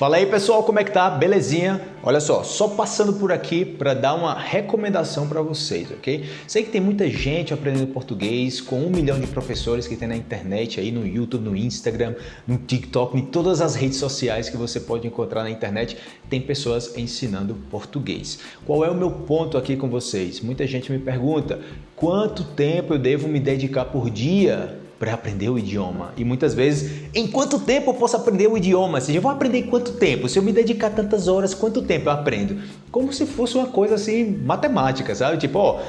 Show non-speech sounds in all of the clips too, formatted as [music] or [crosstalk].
Fala aí pessoal, como é que tá? Belezinha? Olha só, só passando por aqui para dar uma recomendação para vocês, ok? Sei que tem muita gente aprendendo português com um milhão de professores que tem na internet, aí no YouTube, no Instagram, no TikTok, em todas as redes sociais que você pode encontrar na internet, tem pessoas ensinando português. Qual é o meu ponto aqui com vocês? Muita gente me pergunta, quanto tempo eu devo me dedicar por dia para aprender o idioma. E muitas vezes, em quanto tempo eu posso aprender o idioma? Seja, eu vou aprender em quanto tempo? Se eu me dedicar tantas horas, quanto tempo eu aprendo? Como se fosse uma coisa assim, matemática, sabe? Tipo, ó,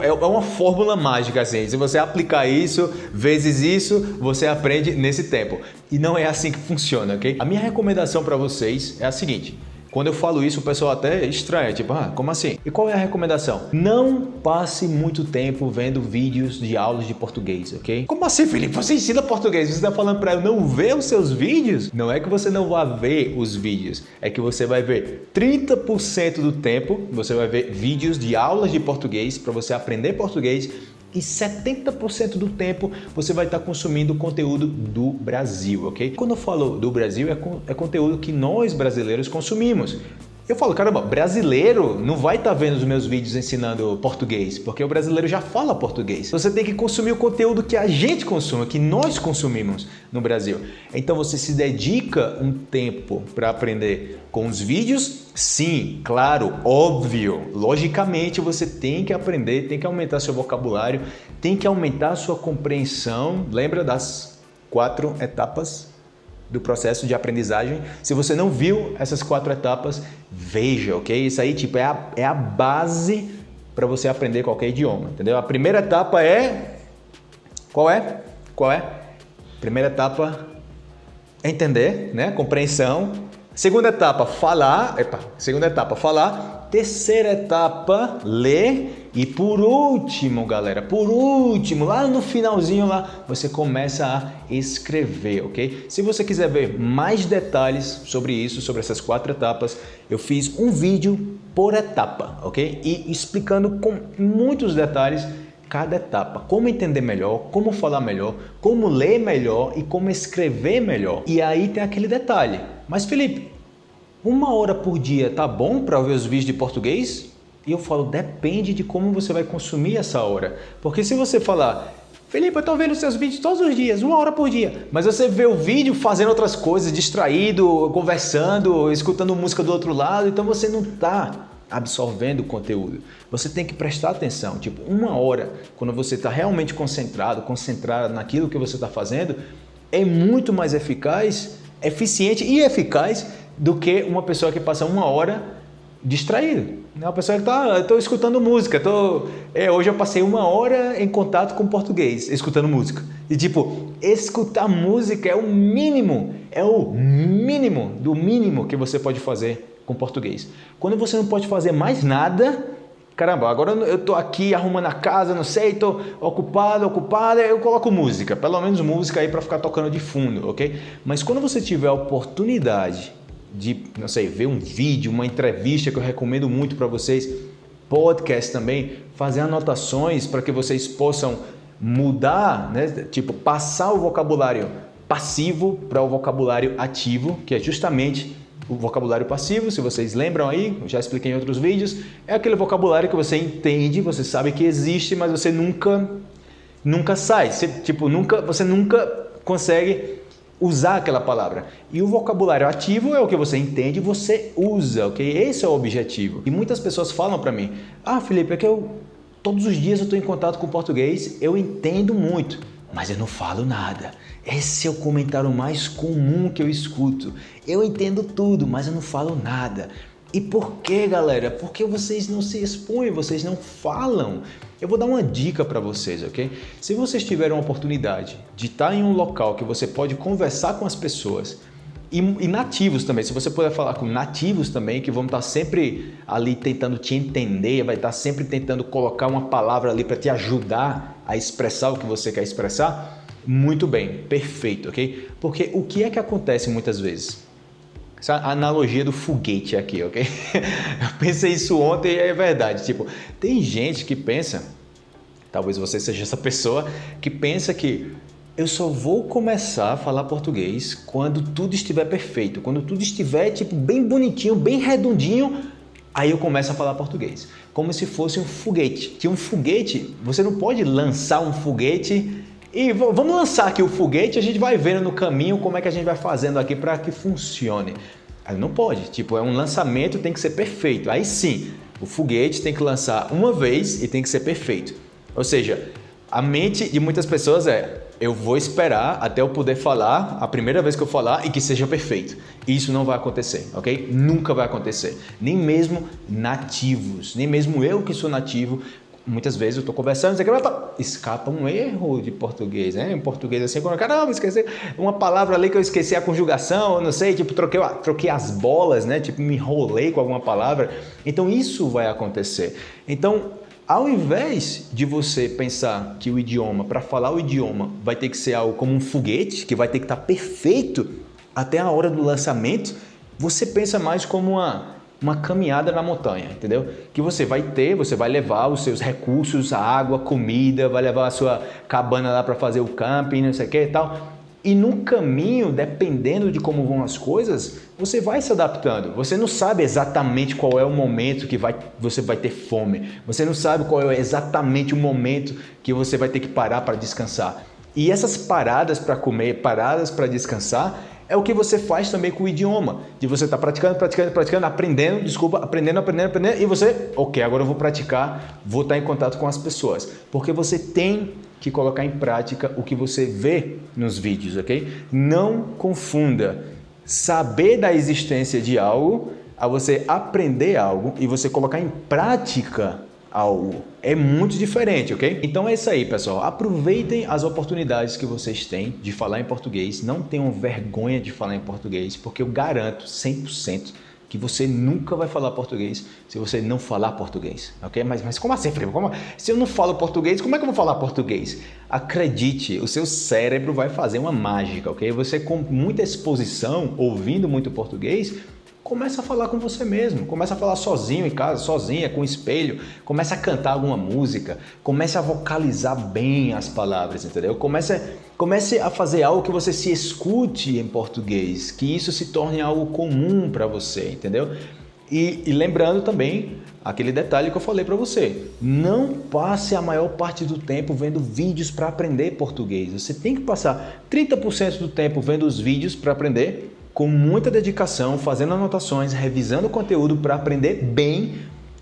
é, é uma fórmula mágica assim. Se você aplicar isso vezes isso, você aprende nesse tempo. E não é assim que funciona, ok? A minha recomendação para vocês é a seguinte: quando eu falo isso, o pessoal até estranha, tipo, ah, como assim? E qual é a recomendação? Não passe muito tempo vendo vídeos de aulas de português, ok? Como assim, Felipe? Você ensina português, você está falando para eu não ver os seus vídeos? Não é que você não vá ver os vídeos, é que você vai ver 30% do tempo, você vai ver vídeos de aulas de português para você aprender português e 70% do tempo você vai estar consumindo conteúdo do Brasil, ok? Quando eu falo do Brasil, é, é conteúdo que nós brasileiros consumimos. Eu falo, caramba, brasileiro não vai estar tá vendo os meus vídeos ensinando português, porque o brasileiro já fala português. Você tem que consumir o conteúdo que a gente consome, que nós consumimos no Brasil. Então você se dedica um tempo para aprender com os vídeos? Sim, claro, óbvio. Logicamente você tem que aprender, tem que aumentar seu vocabulário, tem que aumentar sua compreensão. Lembra das quatro etapas do processo de aprendizagem. Se você não viu essas quatro etapas, veja, ok? Isso aí tipo, é, a, é a base para você aprender qualquer idioma, entendeu? A primeira etapa é... Qual é? Qual é? Primeira etapa é entender, né? Compreensão. Segunda etapa, falar. Epa, segunda etapa, falar. Terceira etapa, ler. E por último, galera, por último, lá no finalzinho lá, você começa a escrever, ok? Se você quiser ver mais detalhes sobre isso, sobre essas quatro etapas, eu fiz um vídeo por etapa, ok? E explicando com muitos detalhes cada etapa, como entender melhor, como falar melhor, como ler melhor e como escrever melhor. E aí tem aquele detalhe. Mas Felipe, uma hora por dia tá bom para ver os vídeos de português? E eu falo, depende de como você vai consumir essa hora. Porque se você falar, Felipe, eu estou vendo seus vídeos todos os dias, uma hora por dia. Mas você vê o vídeo fazendo outras coisas, distraído, conversando, escutando música do outro lado, então você não está absorvendo o conteúdo. Você tem que prestar atenção, tipo, uma hora, quando você está realmente concentrado, concentrado naquilo que você está fazendo, é muito mais eficaz, eficiente e eficaz do que uma pessoa que passa uma hora distraído. Né? Uma pessoa que está, estou escutando música, tô, é, hoje eu passei uma hora em contato com português, escutando música. E tipo, escutar música é o mínimo, é o mínimo do mínimo que você pode fazer com português. Quando você não pode fazer mais nada, caramba, agora eu estou aqui arrumando a casa, não sei, estou ocupado, ocupada, eu coloco música, pelo menos música aí para ficar tocando de fundo, ok? Mas quando você tiver a oportunidade de, não sei, ver um vídeo, uma entrevista que eu recomendo muito para vocês, podcast também, fazer anotações para que vocês possam mudar, né? tipo, passar o vocabulário passivo para o vocabulário ativo, que é justamente o vocabulário passivo, se vocês lembram aí, já expliquei em outros vídeos, é aquele vocabulário que você entende, você sabe que existe, mas você nunca nunca sai, você, tipo, nunca, você nunca consegue usar aquela palavra. E o vocabulário ativo é o que você entende e você usa, ok? Esse é o objetivo. E muitas pessoas falam para mim, ah, Felipe, é que eu todos os dias eu estou em contato com português, eu entendo muito, mas eu não falo nada. Esse é o comentário mais comum que eu escuto. Eu entendo tudo, mas eu não falo nada. E por que, galera? Porque vocês não se expõem, vocês não falam. Eu vou dar uma dica para vocês, ok? Se vocês tiverem uma oportunidade de estar em um local que você pode conversar com as pessoas, e, e, nativos também, se você puder falar com nativos também, que vão estar sempre ali tentando te entender, vai estar sempre tentando colocar uma palavra ali para te ajudar a expressar o que você quer expressar, muito bem, perfeito, ok? Porque o que é que acontece muitas vezes? Essa analogia do foguete aqui, ok? [laughs] Eu pensei isso ontem e é verdade. Tipo, tem gente que pensa, talvez você seja essa pessoa, que pensa que eu só vou começar a falar português quando tudo estiver perfeito, quando tudo estiver tipo bem bonitinho, bem redondinho, aí eu começo a falar português. Como se fosse um foguete. Que um foguete, você não pode lançar um foguete e vamos lançar aqui o foguete, a gente vai vendo no caminho como é que a gente vai fazendo aqui para que funcione. Aí não pode, tipo, é um lançamento, tem que ser perfeito. Aí sim, o foguete tem que lançar uma vez e tem que ser perfeito. Ou seja, a mente de muitas pessoas é eu vou esperar até eu poder falar a primeira vez que eu falar e que seja perfeito. Isso não vai acontecer, ok? Nunca vai acontecer. Nem mesmo nativos, nem mesmo eu que sou nativo, muitas vezes eu estou conversando, e escapa um erro de português, né? Em português assim, quando caramba, esqueci uma palavra ali que eu esqueci a conjugação, eu não sei, tipo, troquei, troquei as bolas, né? Tipo, me enrolei com alguma palavra. Então isso vai acontecer. Então, ao invés de você pensar que o idioma, para falar o idioma, vai ter que ser algo como um foguete, que vai ter que estar tá perfeito até a hora do lançamento, você pensa mais como uma, uma caminhada na montanha, entendeu? Que você vai ter, você vai levar os seus recursos, água, comida, vai levar a sua cabana lá para fazer o camping, não sei o que e tal. E no caminho, dependendo de como vão as coisas, você vai se adaptando. Você não sabe exatamente qual é o momento que vai, você vai ter fome. Você não sabe qual é exatamente o momento que você vai ter que parar para descansar. E essas paradas para comer, paradas para descansar, é o que você faz também com o idioma. De você estar tá praticando, praticando, praticando, aprendendo, desculpa, aprendendo, aprendendo, aprendendo, e você, ok, agora eu vou praticar, vou estar em contato com as pessoas. Porque você tem que colocar em prática o que você vê nos vídeos, ok? Não confunda saber da existência de algo a você aprender algo e você colocar em prática algo. É muito diferente, ok? Então é isso aí, pessoal. Aproveitem as oportunidades que vocês têm de falar em português. Não tenham vergonha de falar em português, porque eu garanto 100% que você nunca vai falar português se você não falar português, ok? Mas, mas como assim, Felipe? Como, se eu não falo português, como é que eu vou falar português? Acredite, o seu cérebro vai fazer uma mágica, ok? Você com muita exposição, ouvindo muito português, começa a falar com você mesmo, começa a falar sozinho em casa, sozinha, com espelho, começa a cantar alguma música, comece a vocalizar bem as palavras, entendeu? Comece, comece a fazer algo que você se escute em português, que isso se torne algo comum para você, entendeu? E, e, lembrando também aquele detalhe que eu falei para você, não passe a maior parte do tempo vendo vídeos para aprender português. Você tem que passar 30% do tempo vendo os vídeos para aprender com muita dedicação, fazendo anotações, revisando o conteúdo para aprender bem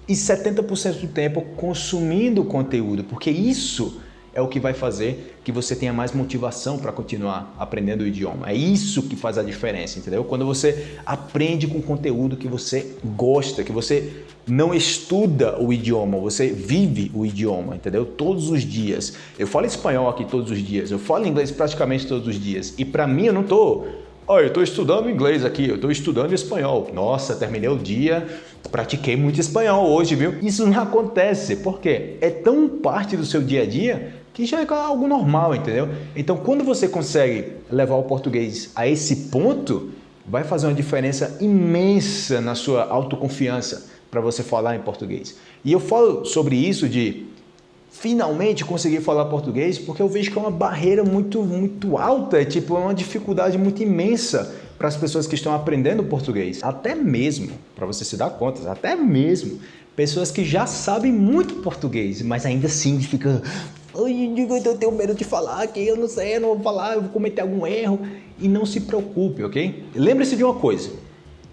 e 70% do tempo consumindo o conteúdo, porque isso é o que vai fazer que você tenha mais motivação para continuar aprendendo o idioma. É isso que faz a diferença, entendeu? Quando você aprende com conteúdo que você gosta, que você não estuda o idioma, você vive o idioma, entendeu? Todos os dias. Eu falo espanhol aqui todos os dias, eu falo inglês praticamente todos os dias. E para mim eu não estou Olha, eu estou estudando inglês aqui, eu estou estudando espanhol. Nossa, terminei o dia, pratiquei muito espanhol hoje, viu? Isso não acontece, porque é tão parte do seu dia a dia que já é algo normal, entendeu? Então, quando você consegue levar o português a esse ponto, vai fazer uma diferença imensa na sua autoconfiança para você falar em português. E eu falo sobre isso de finalmente conseguir falar português, porque eu vejo que é uma barreira muito, muito alta, é tipo é uma dificuldade muito imensa para as pessoas que estão aprendendo português. Até mesmo, para você se dar conta, até mesmo pessoas que já sabem muito português, mas ainda assim fica eu tenho medo de falar aqui, eu não sei, eu não vou falar, eu vou cometer algum erro. E não se preocupe, ok? Lembre-se de uma coisa,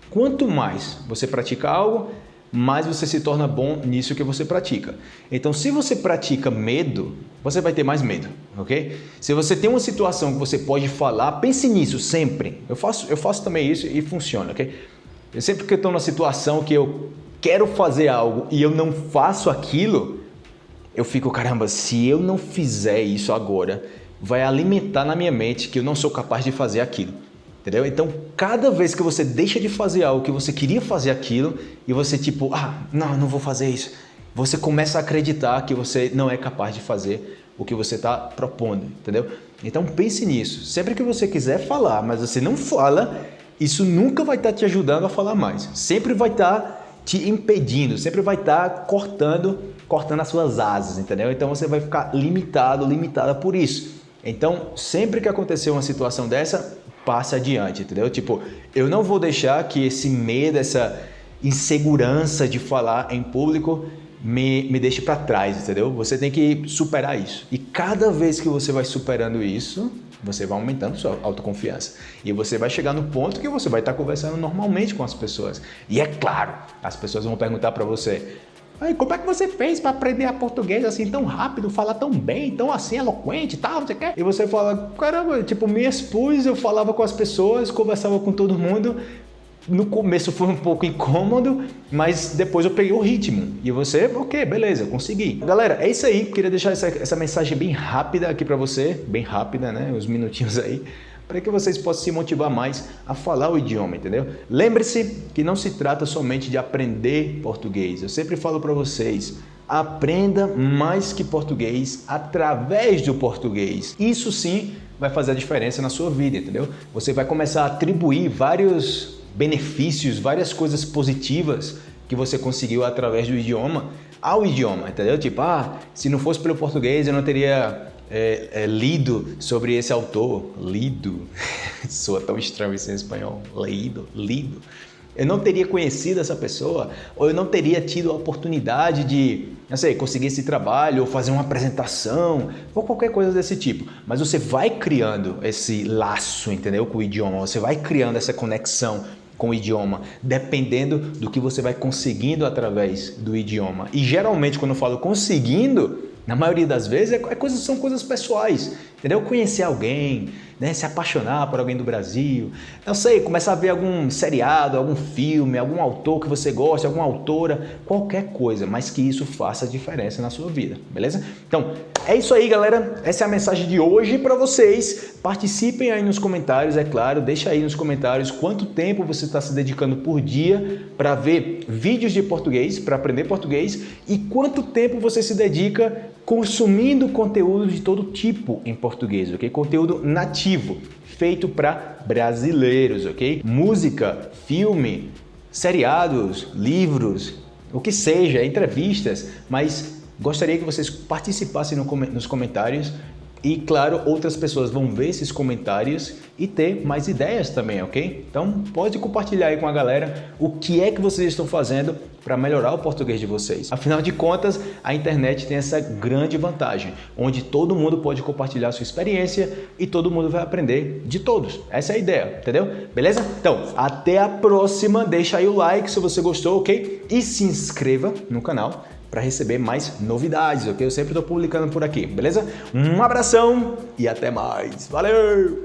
quanto mais você pratica algo, mais você se torna bom nisso que você pratica. Então, se você pratica medo, você vai ter mais medo, ok? Se você tem uma situação que você pode falar, pense nisso sempre. Eu faço, eu faço também isso e funciona, ok? Eu sempre que eu estou numa situação que eu quero fazer algo e eu não faço aquilo, eu fico, caramba, se eu não fizer isso agora, vai alimentar na minha mente que eu não sou capaz de fazer aquilo. Entendeu? Então, cada vez que você deixa de fazer algo que você queria fazer aquilo e você tipo, ah, não, não vou fazer isso, você começa a acreditar que você não é capaz de fazer o que você está propondo, entendeu? Então pense nisso. Sempre que você quiser falar, mas você não fala, isso nunca vai estar tá te ajudando a falar mais. Sempre vai estar tá te impedindo, sempre vai estar tá cortando, cortando as suas asas, entendeu? Então você vai ficar limitado, limitada por isso. Então, sempre que acontecer uma situação dessa, passe adiante, entendeu? Tipo, eu não vou deixar que esse medo, essa insegurança de falar em público me, me deixe para trás, entendeu? Você tem que superar isso. E cada vez que você vai superando isso, você vai aumentando sua autoconfiança. E você vai chegar no ponto que você vai estar conversando normalmente com as pessoas. E é claro, as pessoas vão perguntar para você, Aí, como é que você fez para aprender a português assim tão rápido, falar tão bem, tão assim eloquente e tal, você quer? E você fala, caramba, tipo, me expus, eu falava com as pessoas, conversava com todo mundo, no começo foi um pouco incômodo, mas depois eu peguei o ritmo. E você, ok, beleza, consegui. Galera, é isso aí. Queria deixar essa, essa mensagem bem rápida aqui para você, bem rápida, né? Uns minutinhos aí, para que vocês possam se motivar mais a falar o idioma, entendeu? Lembre-se que não se trata somente de aprender português. Eu sempre falo para vocês, aprenda mais que português através do português. Isso sim vai fazer a diferença na sua vida, entendeu? Você vai começar a atribuir vários benefícios, várias coisas positivas que você conseguiu através do idioma ao idioma, entendeu? Tipo, ah, se não fosse pelo português eu não teria é, é, lido sobre esse autor. Lido. [laughs] Soa tão estranho isso em espanhol. Lido, lido. Eu não teria conhecido essa pessoa, ou eu não teria tido a oportunidade de, não sei, conseguir esse trabalho, ou fazer uma apresentação, ou qualquer coisa desse tipo. Mas você vai criando esse laço, entendeu? Com o idioma, você vai criando essa conexão com o idioma, dependendo do que você vai conseguindo através do idioma. E geralmente quando eu falo conseguindo, na maioria das vezes é, é coisas, são coisas pessoais, entendeu? Conhecer alguém, né? se apaixonar por alguém do Brasil, não sei, começar a ver algum seriado, algum filme, algum autor que você gosta, alguma autora, qualquer coisa, mas que isso faça diferença na sua vida, beleza? Então, é isso aí, galera. Essa é a mensagem de hoje para vocês. Participem aí nos comentários, é claro. Deixa aí nos comentários quanto tempo você está se dedicando por dia para ver vídeos de português, para aprender português e quanto tempo você se dedica consumindo conteúdo de todo tipo em português, ok? Conteúdo nativo, feito para brasileiros, ok? Música, filme, seriados, livros, o que seja, entrevistas, mas Gostaria que vocês participassem no, nos comentários e, claro, outras pessoas vão ver esses comentários e ter mais ideias também, ok? Então, pode compartilhar aí com a galera o que é que vocês estão fazendo para melhorar o português de vocês. Afinal de contas, a internet tem essa grande vantagem, onde todo mundo pode compartilhar sua experiência e todo mundo vai aprender de todos. Essa é a ideia, entendeu? Beleza? Então, até a próxima. Deixa aí o like se você gostou, ok? E se inscreva no canal para receber mais novidades, ok? Eu sempre estou publicando por aqui, beleza? Um abração e até mais. Valeu!